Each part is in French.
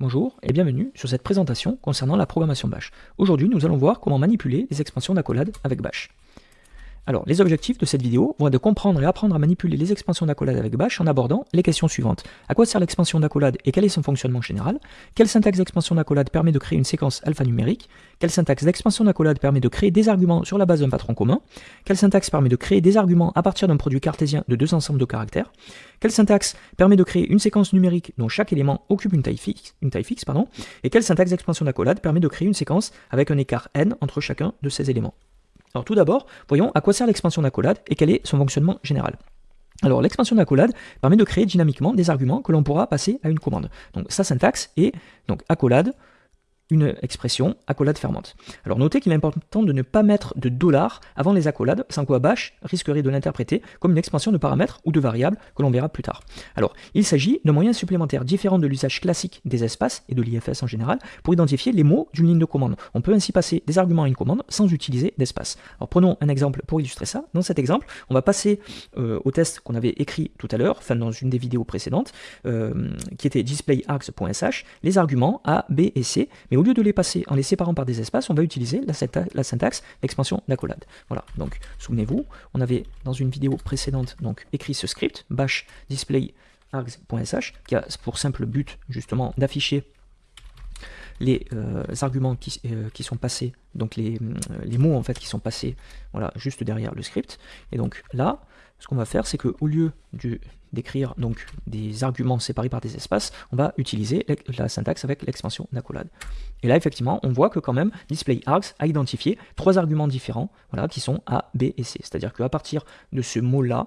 Bonjour et bienvenue sur cette présentation concernant la programmation Bash. Aujourd'hui, nous allons voir comment manipuler les expansions d'accolade avec Bash. Alors, les objectifs de cette vidéo vont être de comprendre et apprendre à manipuler les expansions d'accolade avec Bash en abordant les questions suivantes. À quoi sert l'expansion d'accolade et quel est son fonctionnement général? Quelle syntaxe d'expansion d'accolade permet de créer une séquence alphanumérique? Quelle syntaxe d'expansion d'accolade permet de créer des arguments sur la base d'un patron commun? Quelle syntaxe permet de créer des arguments à partir d'un produit cartésien de deux ensembles de caractères? Quelle syntaxe permet de créer une séquence numérique dont chaque élément occupe une taille fixe, une taille Et quelle syntaxe d'expansion d'accolade permet de créer une séquence avec un écart n entre chacun de ces éléments? Alors tout d'abord, voyons à quoi sert l'expansion d'accolade et quel est son fonctionnement général. Alors l'expansion d'accolade permet de créer dynamiquement des arguments que l'on pourra passer à une commande. Donc sa syntaxe est donc accolade une expression accolade fermante. Alors notez qu'il est important de ne pas mettre de dollars avant les accolades, sans quoi Bash risquerait de l'interpréter comme une expansion de paramètres ou de variables que l'on verra plus tard. Alors il s'agit d'un moyen supplémentaire différent de l'usage classique des espaces et de l'IFS en général pour identifier les mots d'une ligne de commande. On peut ainsi passer des arguments à une commande sans utiliser d'espace. Alors prenons un exemple pour illustrer ça. Dans cet exemple, on va passer euh, au test qu'on avait écrit tout à l'heure, enfin dans une des vidéos précédentes, euh, qui était displayargs.sh, les arguments A, B et C, au lieu de les passer en les séparant par des espaces, on va utiliser la, syntaxe d'expansion d'accolade. Voilà, donc souvenez-vous, on avait dans une vidéo précédente donc écrit ce script, bash display args.sh, qui a pour simple but justement d'afficher les euh, arguments qui, euh, qui, sont passés, donc les, euh, les, mots en fait qui sont passés voilà, juste derrière le script. Et donc là, ce qu'on va faire, c'est qu'au lieu d'écrire donc des arguments séparés par des espaces, on va utiliser la syntaxe avec l'expansion d'accolade. Et là, effectivement, on voit que quand même, displayArgs a identifié trois arguments différents, voilà, qui sont A, B et C. C'est-à-dire qu'à partir de ce mot-là,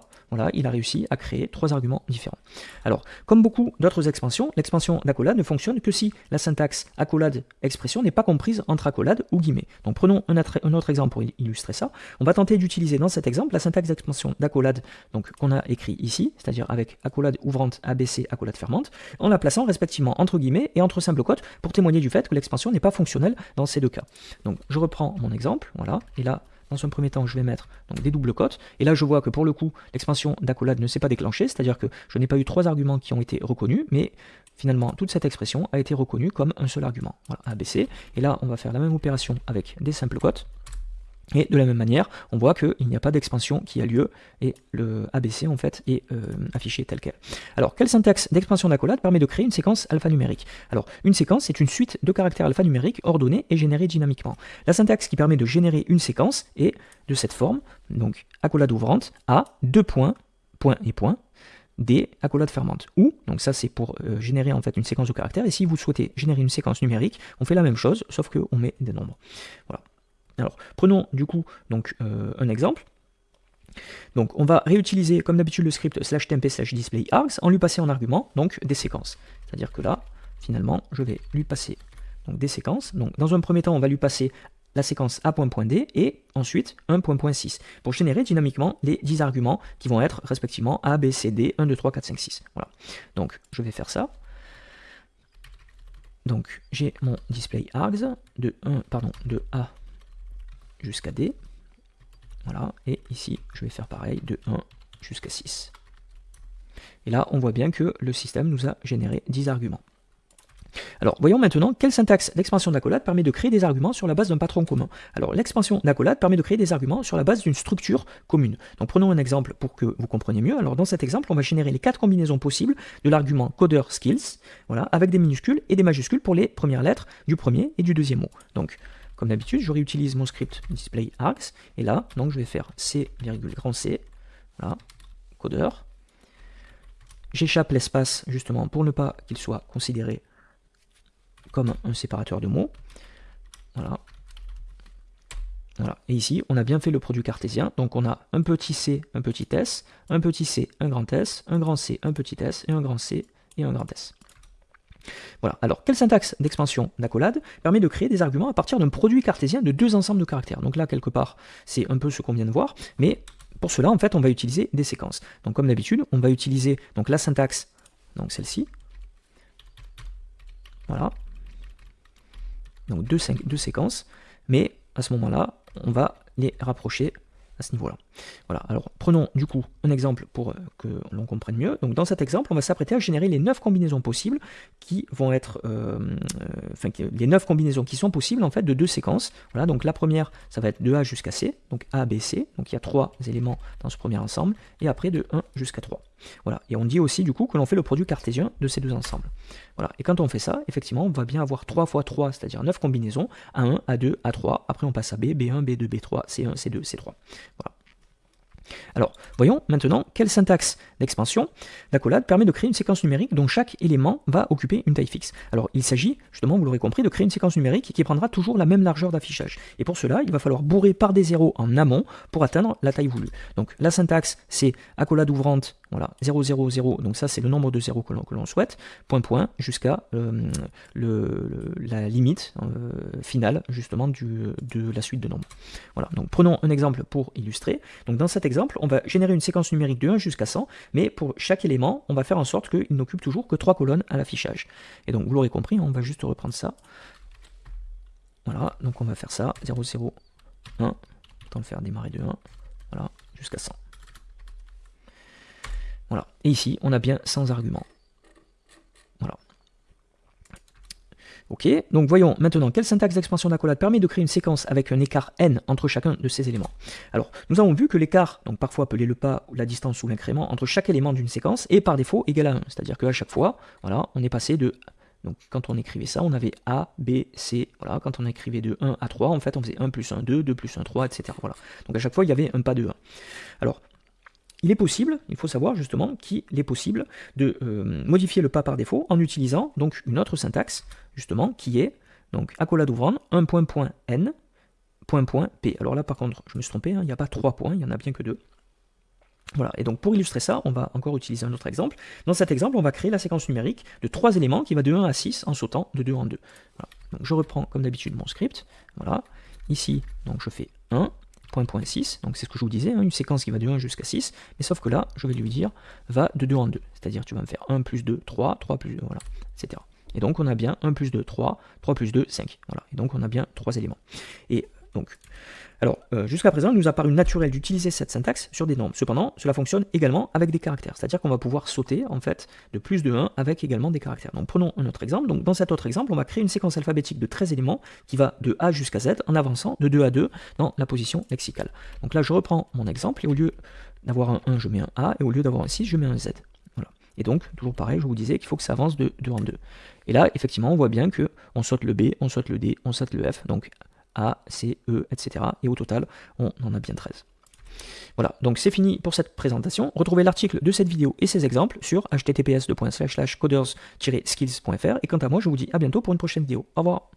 il a réussi à créer trois arguments différents. Alors, comme beaucoup d'autres expansions, l'expansion d'accolade ne fonctionne que si la syntaxe accolade expression n'est pas comprise entre accolade ou guillemets. Donc, prenons un, autre exemple pour illustrer ça. On va tenter d'utiliser dans cet exemple la syntaxe d'expansion d'accolade qu'on a écrit ici, c'est-à-dire avec accolade ouvrante ABC, accolade fermante, en la plaçant respectivement entre guillemets et entre simples quotes pour témoigner du fait que l'expansion n'est pas fonctionnelle dans ces deux cas. Donc je reprends mon exemple, voilà, et là dans un premier temps, je vais mettre donc, des doubles cotes. Et là, je vois que pour le coup, l'expansion d'accolade ne s'est pas déclenchée, c'est-à-dire que je n'ai pas eu trois arguments qui ont été reconnus, mais finalement, toute cette expression a été reconnue comme un seul argument. ABC. Et là, on va faire la même opération avec des simples cotes. Et de la même manière, on voit qu'il n'y a pas d'expansion qui a lieu et le ABC en fait est euh, affiché tel quel. Alors, quelle syntaxe d'expansion d'accolade permet de créer une séquence alphanumérique? Alors, une séquence est une suite de caractères alphanumériques ordonnés et générés dynamiquement. La syntaxe qui permet de générer une séquence est de cette forme, donc accolade ouvrante A, deux points, point et point, D, accolade fermante. Ou, donc ça c'est pour euh, générer en fait une séquence de caractères, et si vous souhaitez générer une séquence numérique, on fait la même chose, sauf qu'on met des nombres. Voilà. Alors, prenons du coup donc, euh, un exemple. Donc, on va réutiliser comme d'habitude le script slash temp slash display args en lui passant en argument donc des séquences. C'est-à-dire que là, finalement, je vais lui passer donc, des séquences. Donc, dans un premier temps, on va lui passer la séquence A.D et ensuite 1.6 pour générer dynamiquement les 10 arguments qui vont être respectivement A, B, C, D, 1, 2, 3, 4, 5, 6. Voilà. Donc, je vais faire ça. Donc, j'ai mon display args de 1, pardon, de A jusqu'à D. Voilà, et ici, je vais faire pareil, de 1 jusqu'à 6. Et là, on voit bien que le système nous a généré 10 arguments. Alors, voyons maintenant quelle syntaxe d'expansion d'accolade permet de créer des arguments sur la base d'un patron commun. Alors, l'expansion d'accolade permet de créer des arguments sur la base d'une structure commune. Donc, prenons un exemple pour que vous compreniez mieux. Alors, dans cet exemple, on va générer les quatre combinaisons possibles de l'argument coder skills, voilà, avec des minuscules et des majuscules pour les premières lettres du premier et du deuxième mot. Donc, comme d'habitude, je réutilise mon script display args, et là, donc je vais faire C, grand C, codeur. J'échappe l'espace justement pour ne pas qu'il soit considéré comme un séparateur de mots. Voilà. Voilà. Et ici, on a bien fait le produit cartésien. Donc on a un petit c, un petit s, un petit c, un grand s, un grand c, un petit s, et un grand c et un grand s. Voilà. Alors, quelle syntaxe d'expansion d'accolade permet de créer des arguments à partir d'un produit cartésien de deux ensembles de caractères? Donc là, quelque part, c'est un peu ce qu'on vient de voir, mais pour cela, en fait, on va utiliser des séquences. Donc comme d'habitude, on va utiliser donc, la syntaxe, donc celle-ci. Voilà. Donc deux, deux séquences, mais à ce moment-là, on va les rapprocher à ce niveau-là. Voilà, alors prenons du coup un exemple pour euh, que l'on comprenne mieux. Donc dans cet exemple, on va s'apprêter à générer les 9 combinaisons possibles qui vont être, euh, euh, les 9 combinaisons qui sont possibles en fait de deux séquences. Voilà, donc la première, ça va être de A jusqu'à C, donc A, B, C, donc il y a trois éléments dans ce premier ensemble, et après de 1 jusqu'à 3. Et on dit aussi du coup que l'on fait le produit cartésien de ces deux ensembles. Voilà, et quand on fait ça, effectivement, on va bien avoir 3 fois 3, c'est-à-dire 9 combinaisons, A1, A2, A3, après on passe à B, B1, B2, B3, C1, C2, C3. Voilà. Alors, voyons maintenant quelle syntaxe d'expansion d'accolade permet de créer une séquence numérique dont chaque élément va occuper une taille fixe. Alors, il s'agit, justement, vous l'aurez compris, de créer une séquence numérique qui prendra toujours la même largeur d'affichage. Et pour cela, il va falloir bourrer par des zéros en amont pour atteindre la taille voulue. Donc, la syntaxe, c'est accolade ouvrante, voilà, 0, 0, 0, donc ça c'est le nombre de zéros que l'on souhaite, point, point, jusqu'à euh, la limite euh, finale, justement, de la suite de nombres. Voilà, donc prenons un exemple pour illustrer. Donc, dans cet exemple, on va générer une séquence numérique de 1 jusqu'à 100, mais pour chaque élément, on va faire en sorte qu'il n'occupe toujours que 3 colonnes à l'affichage. Et donc, vous l'aurez compris, on va juste reprendre ça. Voilà, donc on va faire ça, 0, 0, 1, autant le faire démarrer de 1, voilà, jusqu'à 100. Voilà, et ici, on a bien 100 arguments. Ok, donc voyons maintenant quelle syntaxe d'expansion d'accolade permet de créer une séquence avec un écart n entre chacun de ces éléments. Alors, nous avons vu que l'écart, donc parfois appelé le pas, la distance ou l'incrément, entre chaque élément d'une séquence est par défaut égal à 1. C'est-à-dire qu'à chaque fois, voilà, on est passé de donc quand on écrivait ça, on avait A, B, C, voilà, quand on écrivait de 1 à 3, en fait on faisait 1 plus 1, 2, 2 plus 1, 3, etc. Voilà. Donc à chaque fois il y avait un pas de 1. Alors, il est possible, il faut savoir justement qu'il est possible de euh, modifier le pas par défaut en utilisant donc une autre syntaxe, justement, qui est donc accolade ouvrante, 1 point point n, point point p. Alors là par contre, je me suis trompé, hein, il n'y a pas trois points, il n'y en a bien que deux. Voilà, et donc pour illustrer ça, on va encore utiliser un autre exemple. Dans cet exemple, on va créer la séquence numérique de trois éléments qui va de 1 à 6 en sautant de 2 en 2. Donc je reprends comme d'habitude mon script. Voilà. Ici, donc je fais 1, point, point 6, donc c'est ce que je vous disais, hein, une séquence qui va de 1 jusqu'à 6, mais sauf que là, je vais lui dire, va de 2 en 2, c'est-à-dire tu vas me faire 1 plus 2, 3, 3 plus 2, voilà, etc. Et donc on a bien 1 plus 2, 3, 3 plus 2, 5, voilà, et donc on a bien 3 éléments. Et donc, alors, euh, jusqu'à présent, il nous a paru naturel d'utiliser cette syntaxe sur des nombres. Cependant, cela fonctionne également avec des caractères. C'est-à-dire qu'on va pouvoir sauter, en fait, de plus de 1 avec également des caractères. Donc, prenons un autre exemple. Donc, dans cet autre exemple, on va créer une séquence alphabétique de 13 éléments qui va de A jusqu'à Z en avançant de 2 à 2 dans la position lexicale. Donc là, je reprends mon exemple et au lieu d'avoir un 1, je mets un A et au lieu d'avoir un 6, je mets un Z. Voilà. Et donc, toujours pareil, je vous disais qu'il faut que ça avance de 2 en 2. Et là, effectivement, on voit bien que on saute le B, on saute le D, on saute le F. Donc, a, C, E, etc. Et au total, on en a bien 13. Voilà, donc c'est fini pour cette présentation. Retrouvez l'article de cette vidéo et ses exemples sur https coders-skills.fr. Et quant à moi, je vous dis à bientôt pour une prochaine vidéo. Au revoir